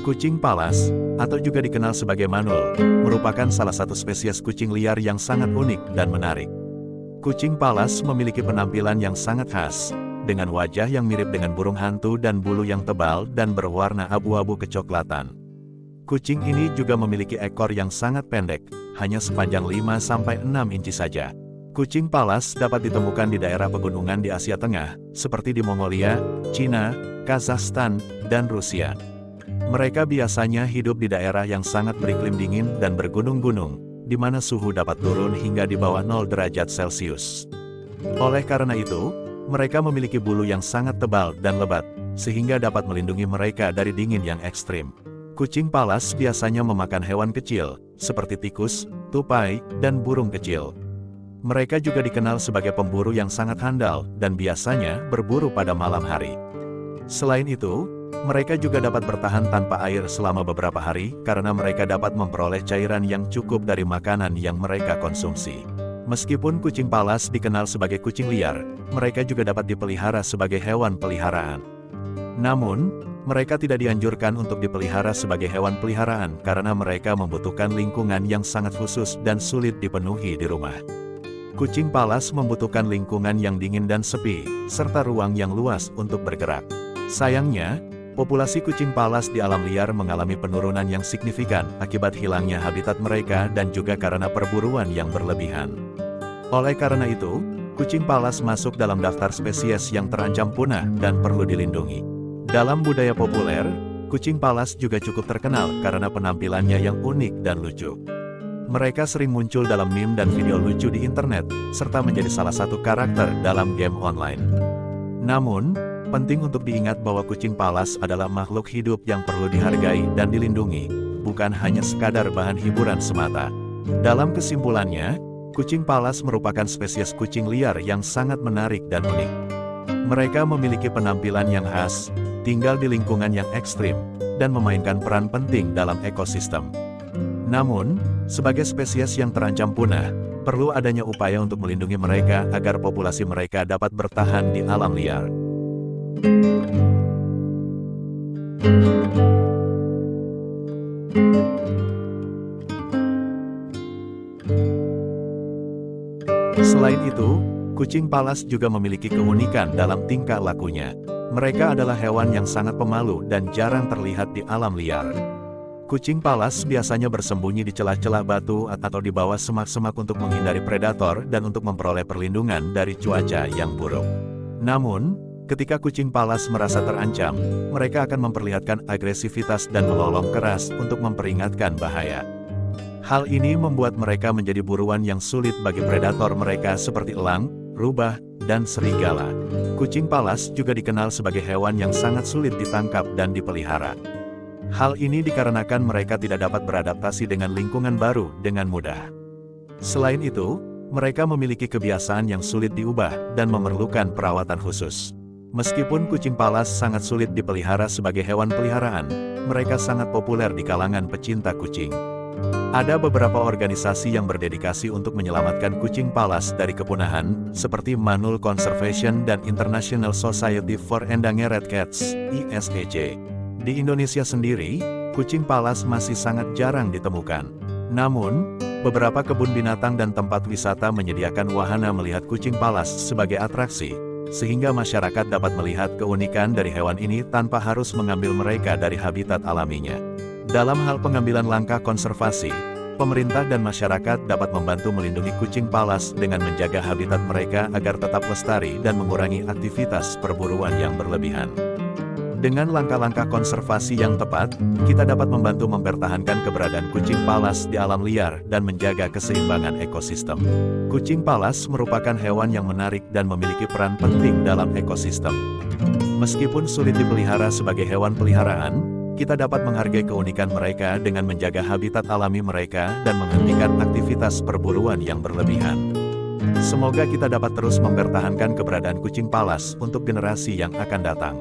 Kucing palas, atau juga dikenal sebagai manul, merupakan salah satu spesies kucing liar yang sangat unik dan menarik. Kucing palas memiliki penampilan yang sangat khas, dengan wajah yang mirip dengan burung hantu dan bulu yang tebal dan berwarna abu-abu kecoklatan. Kucing ini juga memiliki ekor yang sangat pendek, hanya sepanjang 5-6 inci saja. Kucing palas dapat ditemukan di daerah pegunungan di Asia Tengah, seperti di Mongolia, China, Kazakhstan, dan Rusia. Mereka biasanya hidup di daerah yang sangat beriklim dingin dan bergunung-gunung, di mana suhu dapat turun hingga di bawah 0 derajat Celcius. Oleh karena itu, mereka memiliki bulu yang sangat tebal dan lebat, sehingga dapat melindungi mereka dari dingin yang ekstrim. Kucing palas biasanya memakan hewan kecil, seperti tikus, tupai, dan burung kecil. Mereka juga dikenal sebagai pemburu yang sangat handal, dan biasanya berburu pada malam hari. Selain itu, mereka juga dapat bertahan tanpa air selama beberapa hari, karena mereka dapat memperoleh cairan yang cukup dari makanan yang mereka konsumsi. Meskipun kucing palas dikenal sebagai kucing liar, mereka juga dapat dipelihara sebagai hewan peliharaan. Namun, mereka tidak dianjurkan untuk dipelihara sebagai hewan peliharaan karena mereka membutuhkan lingkungan yang sangat khusus dan sulit dipenuhi di rumah. Kucing palas membutuhkan lingkungan yang dingin dan sepi, serta ruang yang luas untuk bergerak. Sayangnya, Populasi kucing palas di alam liar mengalami penurunan yang signifikan akibat hilangnya habitat mereka dan juga karena perburuan yang berlebihan. Oleh karena itu, kucing palas masuk dalam daftar spesies yang terancam punah dan perlu dilindungi. Dalam budaya populer, kucing palas juga cukup terkenal karena penampilannya yang unik dan lucu. Mereka sering muncul dalam meme dan video lucu di internet, serta menjadi salah satu karakter dalam game online. Namun, Penting untuk diingat bahwa kucing palas adalah makhluk hidup yang perlu dihargai dan dilindungi, bukan hanya sekadar bahan hiburan semata. Dalam kesimpulannya, kucing palas merupakan spesies kucing liar yang sangat menarik dan unik. Mereka memiliki penampilan yang khas, tinggal di lingkungan yang ekstrim, dan memainkan peran penting dalam ekosistem. Namun, sebagai spesies yang terancam punah, perlu adanya upaya untuk melindungi mereka agar populasi mereka dapat bertahan di alam liar. Selain itu, kucing palas juga memiliki keunikan dalam tingkah lakunya. Mereka adalah hewan yang sangat pemalu dan jarang terlihat di alam liar. Kucing palas biasanya bersembunyi di celah-celah batu atau di bawah semak-semak untuk menghindari predator dan untuk memperoleh perlindungan dari cuaca yang buruk. Namun, Ketika kucing palas merasa terancam, mereka akan memperlihatkan agresivitas dan melolong keras untuk memperingatkan bahaya. Hal ini membuat mereka menjadi buruan yang sulit bagi predator mereka seperti elang, rubah, dan serigala. Kucing palas juga dikenal sebagai hewan yang sangat sulit ditangkap dan dipelihara. Hal ini dikarenakan mereka tidak dapat beradaptasi dengan lingkungan baru dengan mudah. Selain itu, mereka memiliki kebiasaan yang sulit diubah dan memerlukan perawatan khusus. Meskipun kucing palas sangat sulit dipelihara sebagai hewan peliharaan, mereka sangat populer di kalangan pecinta kucing. Ada beberapa organisasi yang berdedikasi untuk menyelamatkan kucing palas dari kepunahan, seperti Manul Conservation dan International Society for Endangered Cats, ISEC. Di Indonesia sendiri, kucing palas masih sangat jarang ditemukan. Namun, beberapa kebun binatang dan tempat wisata menyediakan wahana melihat kucing palas sebagai atraksi, sehingga masyarakat dapat melihat keunikan dari hewan ini tanpa harus mengambil mereka dari habitat alaminya. Dalam hal pengambilan langkah konservasi, pemerintah dan masyarakat dapat membantu melindungi kucing palas dengan menjaga habitat mereka agar tetap lestari dan mengurangi aktivitas perburuan yang berlebihan. Dengan langkah-langkah konservasi yang tepat, kita dapat membantu mempertahankan keberadaan kucing palas di alam liar dan menjaga keseimbangan ekosistem. Kucing palas merupakan hewan yang menarik dan memiliki peran penting dalam ekosistem. Meskipun sulit dipelihara sebagai hewan peliharaan, kita dapat menghargai keunikan mereka dengan menjaga habitat alami mereka dan menghentikan aktivitas perburuan yang berlebihan. Semoga kita dapat terus mempertahankan keberadaan kucing palas untuk generasi yang akan datang.